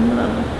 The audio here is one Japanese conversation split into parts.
Love.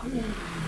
Ah!